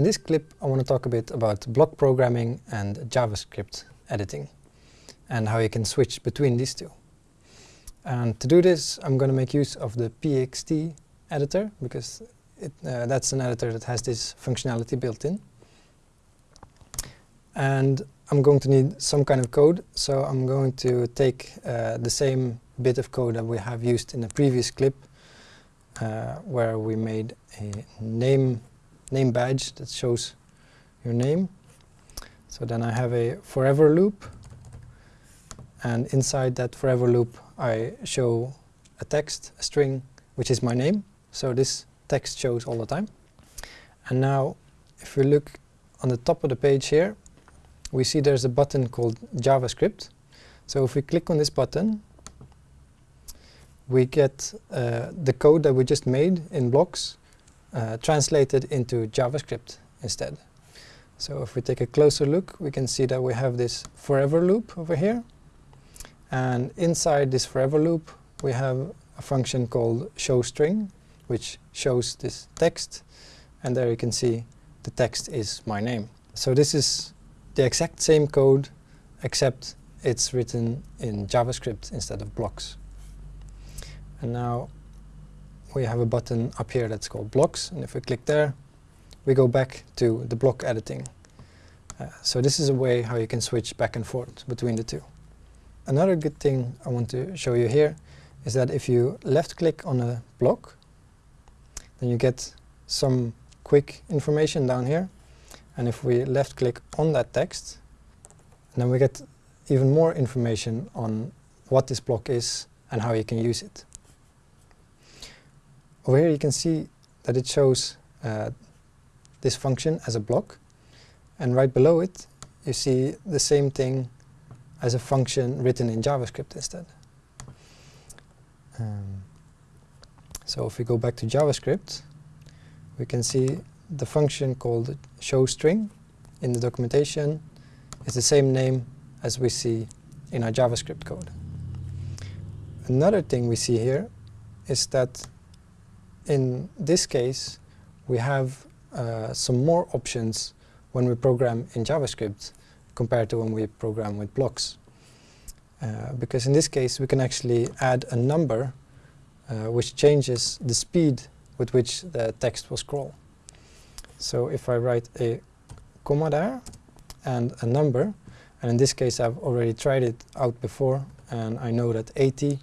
In this clip I want to talk a bit about block programming and JavaScript editing and how you can switch between these two. And to do this I'm going to make use of the PXT editor because it, uh, that's an editor that has this functionality built in. And I'm going to need some kind of code, so I'm going to take uh, the same bit of code that we have used in the previous clip, uh, where we made a name, name badge that shows your name. So then I have a forever loop, and inside that forever loop I show a text, a string, which is my name. So this text shows all the time. And now if we look on the top of the page here, we see there's a button called JavaScript. So if we click on this button, we get uh, the code that we just made in blocks uh, translated into JavaScript instead. So if we take a closer look, we can see that we have this forever loop over here. And inside this forever loop, we have a function called showString, which shows this text. And there you can see the text is my name. So this is the exact same code except it's written in JavaScript instead of blocks. And now we have a button up here that's called blocks and if we click there we go back to the block editing. Uh, so this is a way how you can switch back and forth between the two. Another good thing I want to show you here is that if you left click on a block then you get some quick information down here and if we left click on that text, then we get even more information on what this block is and how you can use it. Over here you can see that it shows uh, this function as a block and right below it you see the same thing as a function written in JavaScript instead. Um, so if we go back to JavaScript we can see the function called showString in the documentation is the same name as we see in our JavaScript code. Another thing we see here is that in this case we have uh, some more options when we program in JavaScript compared to when we program with blocks. Uh, because in this case we can actually add a number uh, which changes the speed with which the text will scroll. So if I write a comma there and a number, and in this case I've already tried it out before and I know that 80,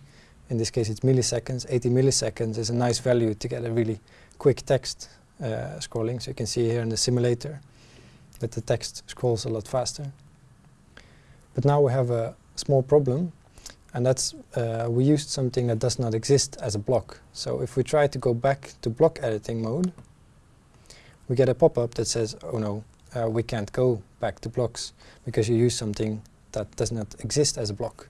in this case it's milliseconds, 80 milliseconds is a nice value to get a really quick text uh, scrolling. So you can see here in the simulator that the text scrolls a lot faster. But now we have a small problem and that's uh, we used something that does not exist as a block. So if we try to go back to block editing mode, we get a pop-up that says, oh no, uh, we can't go back to blocks because you use something that does not exist as a block.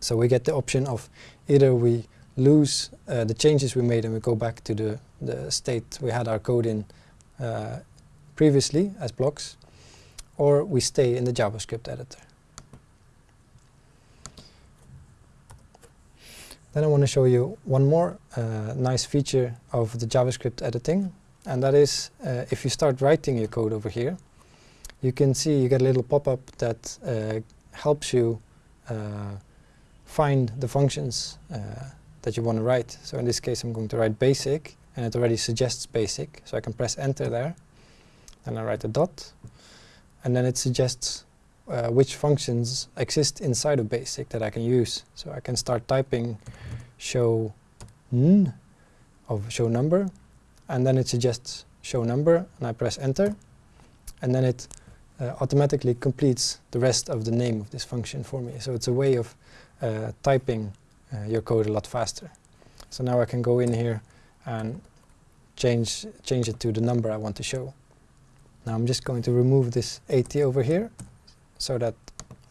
So we get the option of either we lose uh, the changes we made and we go back to the, the state we had our code in uh, previously as blocks, or we stay in the JavaScript editor. Then I want to show you one more uh, nice feature of the JavaScript editing, and that is uh, if you start writing your code over here you can see you get a little pop-up that uh, helps you uh, find the functions uh, that you want to write. So in this case I'm going to write basic and it already suggests basic so I can press enter there and I write a dot and then it suggests uh, which functions exist inside of basic that I can use. So I can start typing show n of show number and then it suggests show number and I press enter and then it uh, automatically completes the rest of the name of this function for me. So it's a way of typing uh, your code a lot faster. So now I can go in here and change, change it to the number I want to show. Now I'm just going to remove this 80 over here so that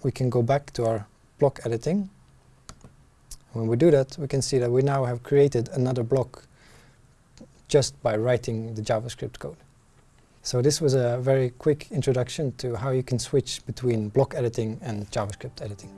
we can go back to our block editing. When we do that, we can see that we now have created another block just by writing the JavaScript code. So this was a very quick introduction to how you can switch between block editing and JavaScript editing.